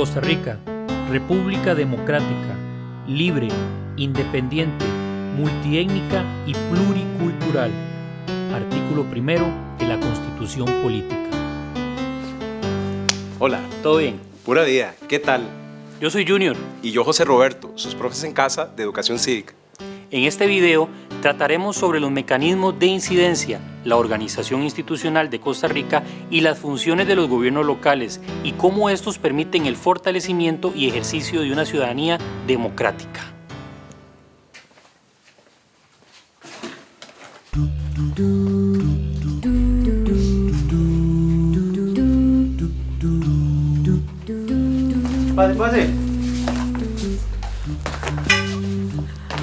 Costa Rica, República Democrática, libre, independiente, multiétnica y pluricultural. Artículo primero de la Constitución Política. Hola. ¿Todo bien? Pura vida. ¿Qué tal? Yo soy Junior. Y yo José Roberto, sus profes en casa de Educación Cívica. En este video trataremos sobre los mecanismos de incidencia, la organización institucional de Costa Rica y las funciones de los gobiernos locales y cómo estos permiten el fortalecimiento y ejercicio de una ciudadanía democrática. Pase, pase.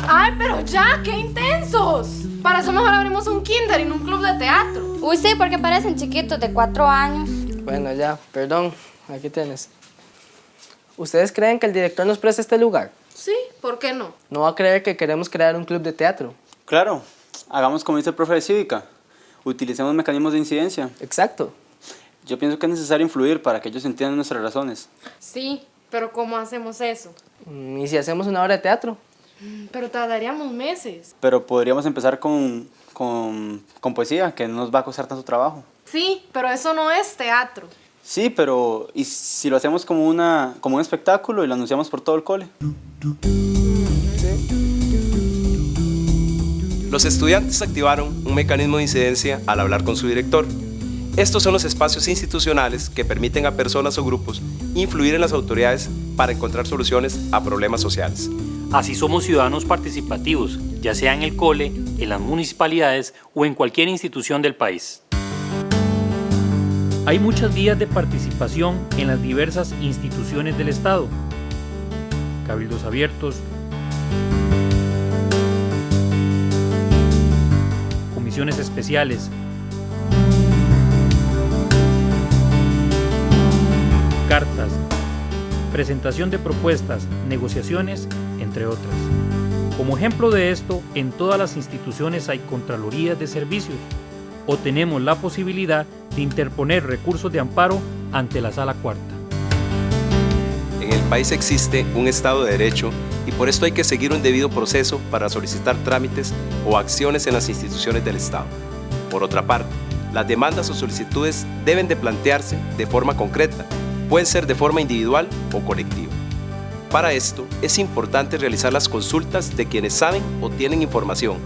¡Ay, pero ya! ¡Qué intensos! Para eso mejor abrimos un kinder y un club de teatro. Uy, sí, porque parecen chiquitos de cuatro años. Bueno, ya, perdón. Aquí tienes. ¿Ustedes creen que el director nos presta este lugar? Sí, ¿por qué no? No va a creer que queremos crear un club de teatro. Claro, hagamos como dice el profe de cívica. Utilicemos mecanismos de incidencia. Exacto. Yo pienso que es necesario influir para que ellos entiendan nuestras razones. Sí, pero ¿cómo hacemos eso? Mm, ¿Y si hacemos una obra de teatro? Pero tardaríamos meses. Pero podríamos empezar con, con, con poesía, que no nos va a costar tanto trabajo. Sí, pero eso no es teatro. Sí, pero ¿y si lo hacemos como, una, como un espectáculo y lo anunciamos por todo el cole? Los estudiantes activaron un mecanismo de incidencia al hablar con su director. Estos son los espacios institucionales que permiten a personas o grupos influir en las autoridades para encontrar soluciones a problemas sociales. Así somos ciudadanos participativos, ya sea en el cole, en las municipalidades o en cualquier institución del país. Hay muchas vías de participación en las diversas instituciones del Estado. Cabildos abiertos, comisiones especiales, cartas, presentación de propuestas, negociaciones, entre otras. Como ejemplo de esto, en todas las instituciones hay contralorías de servicios o tenemos la posibilidad de interponer recursos de amparo ante la Sala Cuarta. En el país existe un Estado de Derecho y por esto hay que seguir un debido proceso para solicitar trámites o acciones en las instituciones del Estado. Por otra parte, las demandas o solicitudes deben de plantearse de forma concreta, pueden ser de forma individual o colectiva. Para esto, es importante realizar las consultas de quienes saben o tienen información,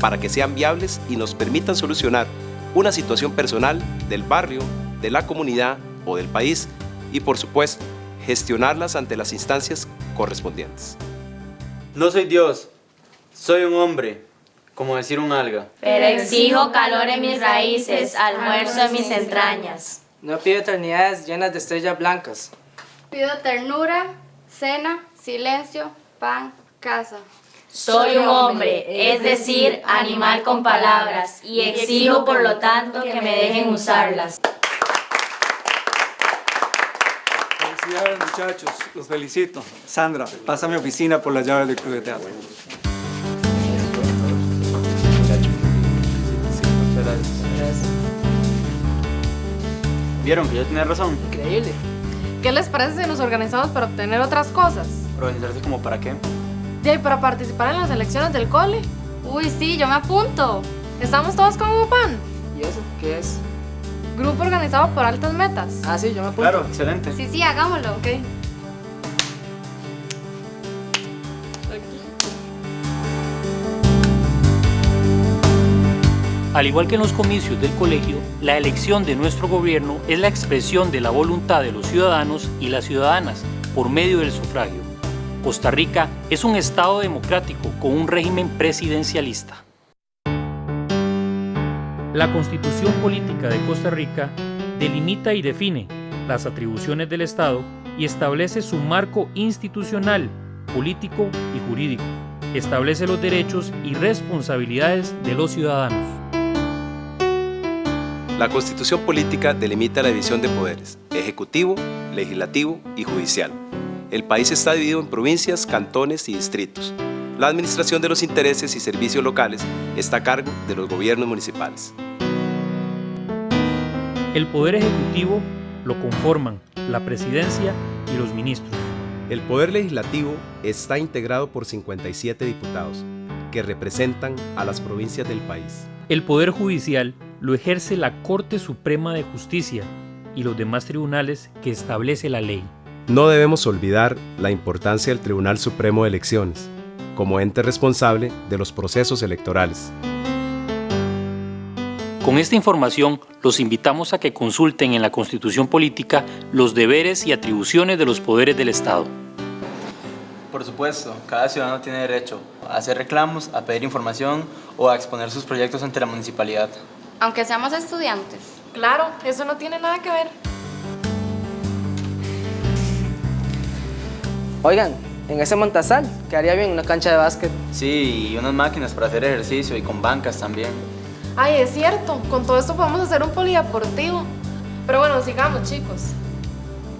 para que sean viables y nos permitan solucionar una situación personal del barrio, de la comunidad o del país y, por supuesto, gestionarlas ante las instancias correspondientes. No soy Dios, soy un hombre, como decir un alga. Pero exijo calor en mis raíces, almuerzo en mis entrañas. No pido eternidades llenas de estrellas blancas. Pido ternura, cena, silencio, pan, casa. Soy un hombre, es decir, animal con palabras, y exijo por lo tanto que me dejen usarlas. Felicidades muchachos, los felicito. Sandra, pasa a mi oficina por las llaves del club de teatro. ¿Vieron que yo tenía razón? Increíble. ¿Qué les parece si nos organizamos para obtener otras cosas? ¿Organizarse como para qué? Ya, y para participar en las elecciones del cole. Uy, sí, yo me apunto. ¿Estamos todos como pan? ¿Y eso qué es? Grupo organizado por altas metas. Ah, sí, yo me apunto. Claro, excelente. Sí, sí, hagámoslo. Ok. Al igual que en los comicios del colegio, la elección de nuestro gobierno es la expresión de la voluntad de los ciudadanos y las ciudadanas por medio del sufragio. Costa Rica es un Estado democrático con un régimen presidencialista. La Constitución Política de Costa Rica delimita y define las atribuciones del Estado y establece su marco institucional, político y jurídico. Establece los derechos y responsabilidades de los ciudadanos. La Constitución Política delimita la división de poderes, ejecutivo, legislativo y judicial. El país está dividido en provincias, cantones y distritos. La administración de los intereses y servicios locales está a cargo de los gobiernos municipales. El Poder Ejecutivo lo conforman la Presidencia y los ministros. El Poder Legislativo está integrado por 57 diputados, que representan a las provincias del país. El Poder Judicial lo ejerce la Corte Suprema de Justicia y los demás tribunales que establece la ley. No debemos olvidar la importancia del Tribunal Supremo de Elecciones, como ente responsable de los procesos electorales. Con esta información, los invitamos a que consulten en la Constitución Política los deberes y atribuciones de los poderes del Estado. Por supuesto, cada ciudadano tiene derecho a hacer reclamos, a pedir información o a exponer sus proyectos ante la municipalidad. Aunque seamos estudiantes. Claro, eso no tiene nada que ver. Oigan, en ese Montazal quedaría bien una cancha de básquet. Sí, y unas máquinas para hacer ejercicio y con bancas también. Ay, es cierto, con todo esto podemos hacer un polideportivo. Pero bueno, sigamos, chicos.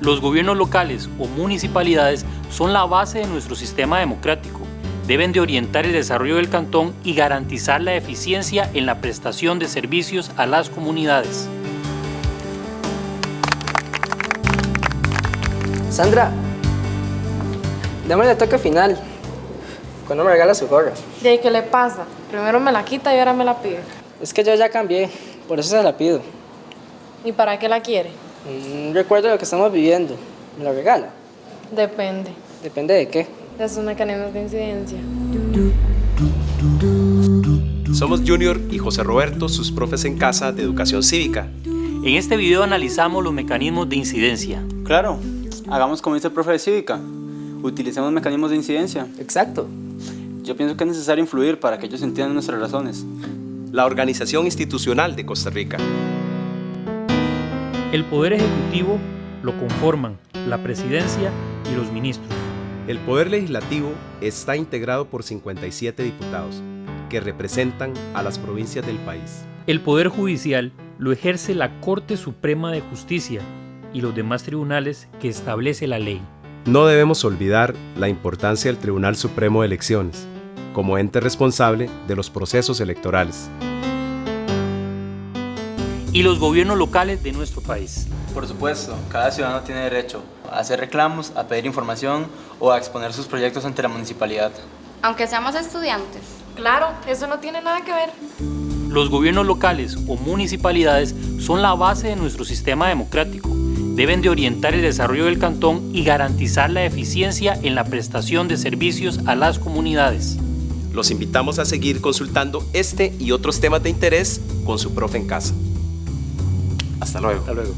Los gobiernos locales o municipalidades son la base de nuestro sistema democrático. Deben de orientar el desarrollo del cantón y garantizar la eficiencia en la prestación de servicios a las comunidades. Sandra, démosle el toque final. Cuando me regala su gorra. ¿De qué le pasa? Primero me la quita y ahora me la pide. Es que yo ya cambié, por eso se la pido. ¿Y para qué la quiere? Un recuerdo de lo que estamos viviendo. ¿Me la regala? Depende. Depende de qué. Sus mecanismos de incidencia. Somos Junior y José Roberto, sus profes en casa de educación cívica. En este video analizamos los mecanismos de incidencia. Claro, hagamos como dice el profe de cívica. Utilicemos mecanismos de incidencia. Exacto. Yo pienso que es necesario influir para que ellos entiendan nuestras razones. La Organización Institucional de Costa Rica. El Poder Ejecutivo lo conforman la Presidencia y los ministros. El Poder Legislativo está integrado por 57 diputados, que representan a las provincias del país. El Poder Judicial lo ejerce la Corte Suprema de Justicia y los demás tribunales que establece la ley. No debemos olvidar la importancia del Tribunal Supremo de Elecciones, como ente responsable de los procesos electorales. Y los gobiernos locales de nuestro país. Por supuesto, cada ciudadano tiene derecho a hacer reclamos, a pedir información o a exponer sus proyectos ante la municipalidad. Aunque seamos estudiantes. Claro, eso no tiene nada que ver. Los gobiernos locales o municipalidades son la base de nuestro sistema democrático. Deben de orientar el desarrollo del cantón y garantizar la eficiencia en la prestación de servicios a las comunidades. Los invitamos a seguir consultando este y otros temas de interés con su profe en casa. Hasta luego.